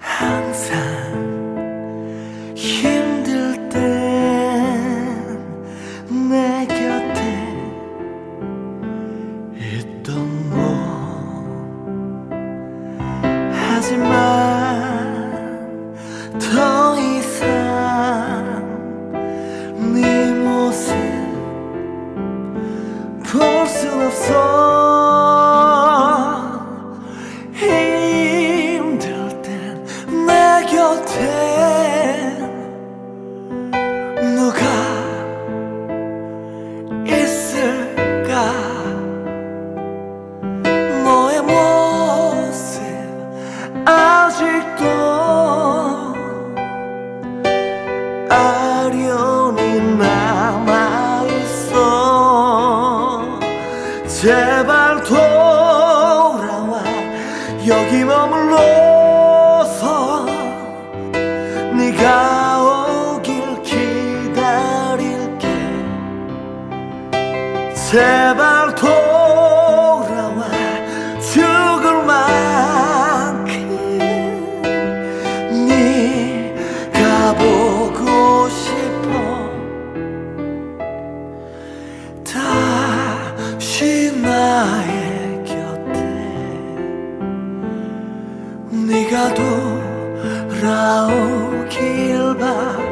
항상 힘들 땐 내 곁에 있던 너. 하지만 더 이상 네 모습 볼 수 없어. 곁엔 누가 있을까? 너의 모습 아직도 아련히 남아있어. 제발 돌아와. 여기 머물러. 네가 오길 기다릴게. 제발 돌아와 죽을 만큼 네가 보고 싶어. 다시 나의 곁에 네가 돌아오 Kilba.